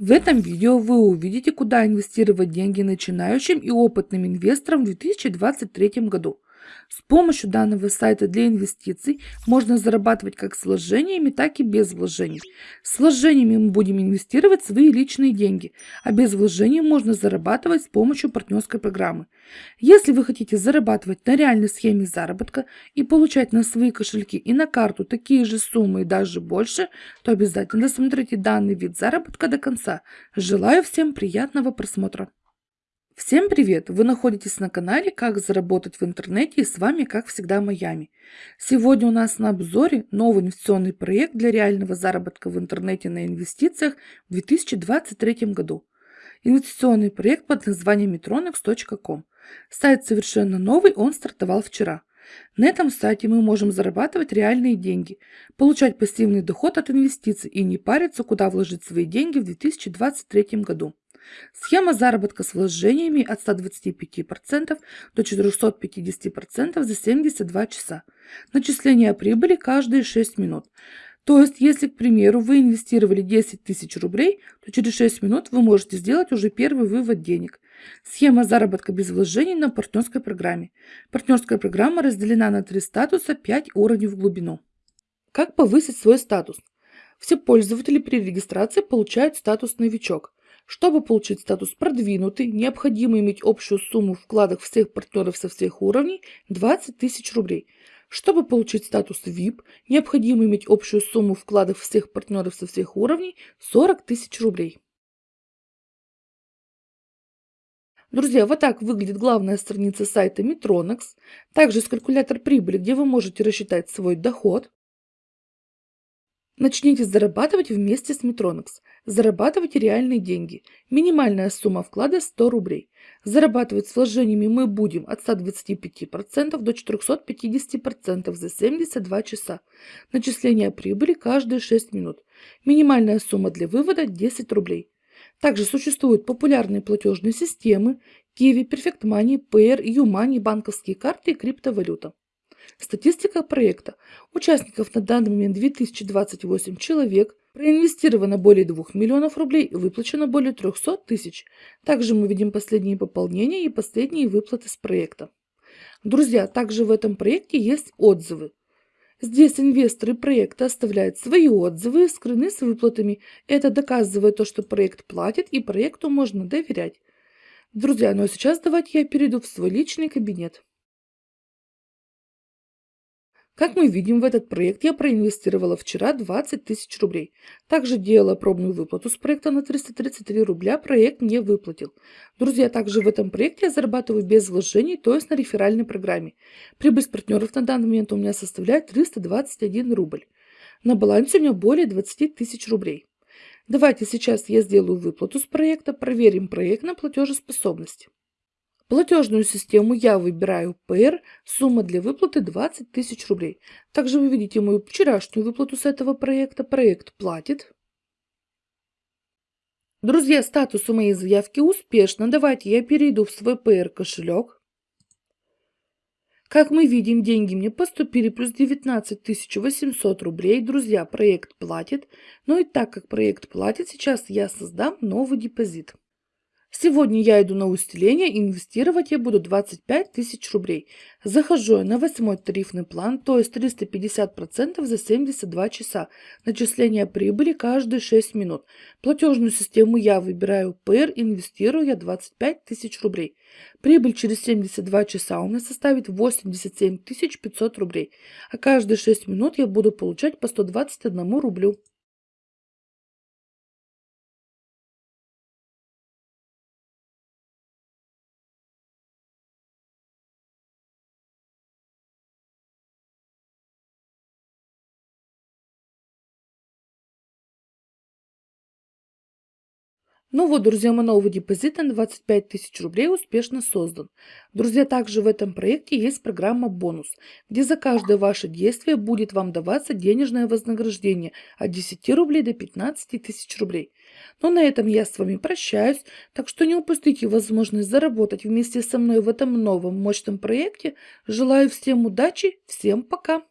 В этом видео вы увидите, куда инвестировать деньги начинающим и опытным инвесторам в 2023 году. С помощью данного сайта для инвестиций можно зарабатывать как с вложениями, так и без вложений. С вложениями мы будем инвестировать свои личные деньги, а без вложений можно зарабатывать с помощью партнерской программы. Если вы хотите зарабатывать на реальной схеме заработка и получать на свои кошельки и на карту такие же суммы и даже больше, то обязательно досмотрите данный вид заработка до конца. Желаю всем приятного просмотра. Всем привет! Вы находитесь на канале «Как заработать в интернете» и с вами, как всегда, Майами. Сегодня у нас на обзоре новый инвестиционный проект для реального заработка в интернете на инвестициях в 2023 году. Инвестиционный проект под названием metronex.com. Сайт совершенно новый, он стартовал вчера. На этом сайте мы можем зарабатывать реальные деньги, получать пассивный доход от инвестиций и не париться, куда вложить свои деньги в 2023 году. Схема заработка с вложениями от 125% до 450% за 72 часа. Начисление прибыли каждые 6 минут. То есть, если, к примеру, вы инвестировали 10 тысяч рублей, то через 6 минут вы можете сделать уже первый вывод денег. Схема заработка без вложений на партнерской программе. Партнерская программа разделена на три статуса, 5 уровней в глубину. Как повысить свой статус? Все пользователи при регистрации получают статус «Новичок». Чтобы получить статус продвинутый, необходимо иметь общую сумму вкладов всех партнеров со всех уровней 20 тысяч рублей. Чтобы получить статус VIP, необходимо иметь общую сумму вкладов всех партнеров со всех уровней 40 тысяч рублей. Друзья, вот так выглядит главная страница сайта Metronex. Также есть калькулятор прибыли, где вы можете рассчитать свой доход. Начните зарабатывать вместе с Metronex. Зарабатывайте реальные деньги. Минимальная сумма вклада 100 рублей. Зарабатывать с вложениями мы будем от 125% до 450% за 72 часа. Начисление прибыли каждые 6 минут. Минимальная сумма для вывода 10 рублей. Также существуют популярные платежные системы Kiwi, Perfect Money, Payer, YouMoney, банковские карты и криптовалюта. Статистика проекта. Участников на данный момент 2028 человек. Проинвестировано более 2 миллионов рублей, выплачено более 300 тысяч. Также мы видим последние пополнения и последние выплаты с проекта. Друзья, также в этом проекте есть отзывы. Здесь инвесторы проекта оставляют свои отзывы и скрыны с выплатами. Это доказывает то, что проект платит и проекту можно доверять. Друзья, ну а сейчас давайте я перейду в свой личный кабинет. Как мы видим, в этот проект я проинвестировала вчера 20 тысяч рублей. Также делала пробную выплату с проекта на 333 рубля, проект не выплатил. Друзья, также в этом проекте я зарабатываю без вложений, то есть на реферальной программе. Прибыль с партнеров на данный момент у меня составляет 321 рубль. На балансе у меня более 20 тысяч рублей. Давайте сейчас я сделаю выплату с проекта, проверим проект на платежеспособность. Платежную систему я выбираю PR, сумма для выплаты 20 тысяч рублей. Также вы видите мою вчерашнюю выплату с этого проекта. Проект платит. Друзья, статус у моей заявки успешно. Давайте я перейду в свой PR кошелек. Как мы видим, деньги мне поступили плюс 19 800 рублей. Друзья, проект платит. Но и так как проект платит, сейчас я создам новый депозит. Сегодня я иду на усиление, инвестировать я буду 25 тысяч рублей. Захожу я на восьмой тарифный план, то есть 350% за 72 часа. Начисление прибыли каждые 6 минут. Платежную систему я выбираю ПР, инвестирую я 25 тысяч рублей. Прибыль через 72 часа у меня составит 87 500 рублей, а каждые 6 минут я буду получать по 121 рублю. Ну вот, друзья, мой новый депозит на 25 тысяч рублей успешно создан. Друзья, также в этом проекте есть программа «Бонус», где за каждое ваше действие будет вам даваться денежное вознаграждение от 10 рублей до 15 тысяч рублей. Но на этом я с вами прощаюсь, так что не упустите возможность заработать вместе со мной в этом новом мощном проекте. Желаю всем удачи, всем пока!